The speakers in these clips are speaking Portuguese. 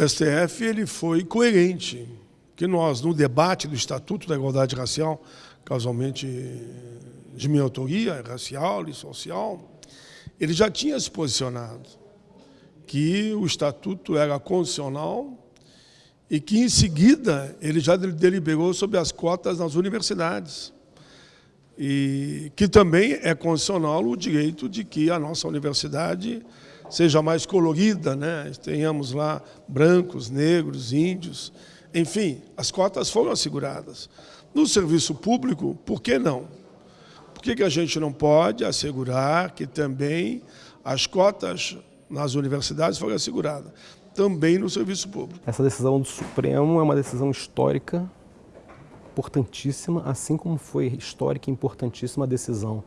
o STF ele foi coerente, que nós, no debate do Estatuto da Igualdade Racial, casualmente de minha autoria, racial e social, ele já tinha se posicionado que o Estatuto era constitucional e que, em seguida, ele já deliberou sobre as cotas nas universidades. E que também é constitucional o direito de que a nossa universidade seja mais colorida, né? tenhamos lá brancos, negros, índios, enfim, as cotas foram asseguradas. No serviço público, por que não? Por que, que a gente não pode assegurar que também as cotas nas universidades foram asseguradas? Também no serviço público. Essa decisão do Supremo é uma decisão histórica, importantíssima, assim como foi histórica e importantíssima a decisão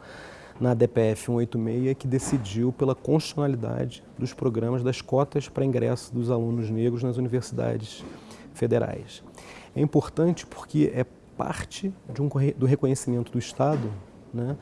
na DPF 186 que decidiu pela constitucionalidade dos programas das cotas para ingresso dos alunos negros nas universidades federais. É importante porque é parte um, do reconhecimento do Estado né,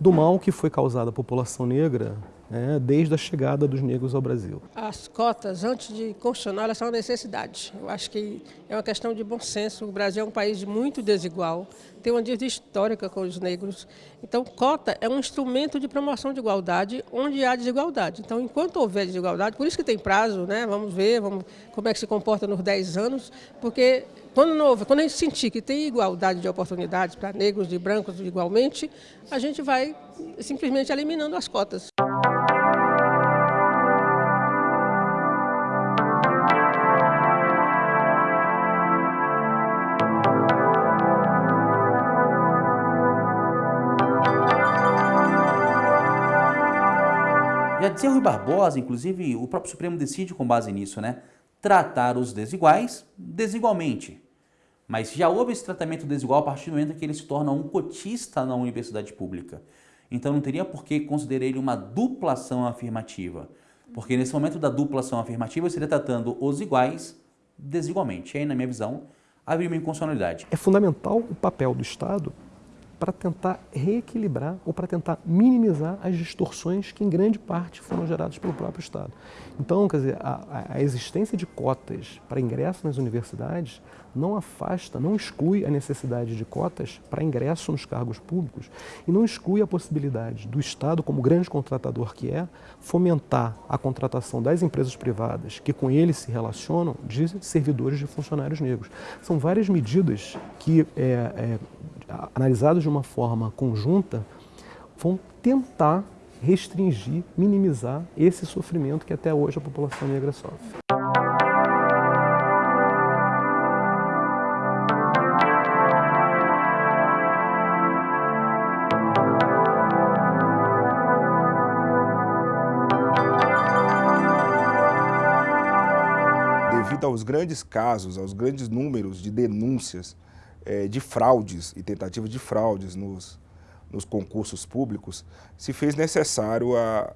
do mal que foi causado à população negra né, desde a chegada dos negros ao Brasil. As cotas, antes de constitucional, elas são uma necessidade. Eu acho que é uma questão de bom senso. O Brasil é um país muito desigual, tem uma dívida histórica com os negros. Então, cota é um instrumento de promoção de igualdade onde há desigualdade. Então, enquanto houver desigualdade, por isso que tem prazo, né? vamos ver vamos, como é que se comporta nos 10 anos, porque quando, houver, quando a gente sentir que tem igualdade de oportunidades para negros e brancos igualmente, a gente vai simplesmente eliminando as cotas. Já dizia Rui Barbosa, inclusive o próprio Supremo decide com base nisso, né? Tratar os desiguais desigualmente. Mas já houve esse tratamento desigual a partir do momento que ele se torna um cotista na universidade pública. Então não teria por que considerar ele uma duplação afirmativa. Porque nesse momento da duplação afirmativa, seria tratando os iguais desigualmente. E aí, na minha visão, haveria uma inconstitucionalidade. É fundamental o papel do Estado para tentar reequilibrar ou para tentar minimizar as distorções que em grande parte foram geradas pelo próprio Estado. Então, quer dizer, a, a existência de cotas para ingresso nas universidades não afasta, não exclui a necessidade de cotas para ingresso nos cargos públicos e não exclui a possibilidade do Estado, como grande contratador que é, fomentar a contratação das empresas privadas que com eles se relacionam de servidores de funcionários negros. São várias medidas que, é, é, analisadas de uma forma conjunta, vão tentar restringir, minimizar esse sofrimento que até hoje a população negra sofre. Devido aos grandes casos, aos grandes números de denúncias é, de fraudes e tentativas de fraudes nos, nos concursos públicos, se fez necessário a,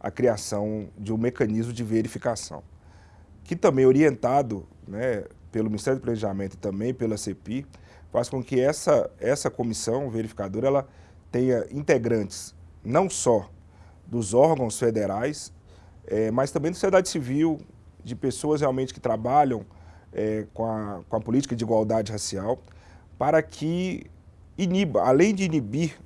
a criação de um mecanismo de verificação, que também orientado né, pelo Ministério do Planejamento e também pela CEPI, faz com que essa, essa comissão verificadora ela tenha integrantes não só dos órgãos federais, é, mas também da sociedade civil, de pessoas realmente que trabalham é, com, a, com a política de igualdade racial, para que iniba, além de inibir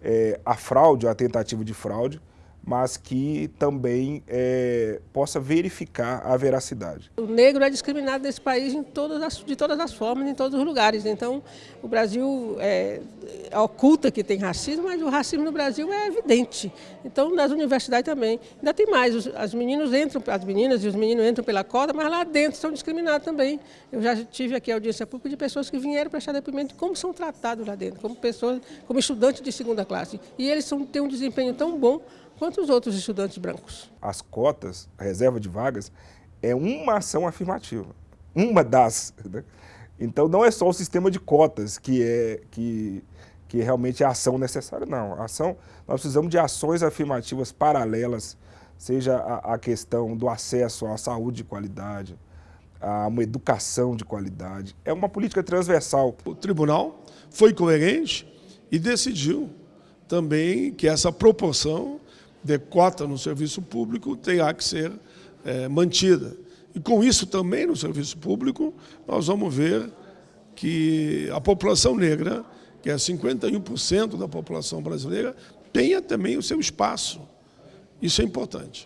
é, a fraude, a tentativa de fraude, mas que também é, possa verificar a veracidade. O negro é discriminado nesse país todas as, de todas as formas, em todos os lugares. Então, o Brasil é, oculta que tem racismo, mas o racismo no Brasil é evidente. Então, nas universidades também. Ainda tem mais, os, as meninas entram, as meninas e os meninos entram pela cota, mas lá dentro são discriminados também. Eu já tive aqui audiência pública de pessoas que vieram prestar depoimento de como são tratados lá dentro, como pessoas, como estudantes de segunda classe. E eles são, têm um desempenho tão bom quanto os outros estudantes brancos. As cotas, a reserva de vagas, é uma ação afirmativa, uma das. Né? Então não é só o sistema de cotas que é que, que realmente é a ação necessária, não. A ação, nós precisamos de ações afirmativas paralelas, seja a, a questão do acesso à saúde de qualidade, a uma educação de qualidade. É uma política transversal. O tribunal foi coerente e decidiu também que essa proporção de cota no serviço público terá que ser é, mantida. E com isso também no serviço público, nós vamos ver que a população negra, que é 51% da população brasileira, tenha também o seu espaço. Isso é importante.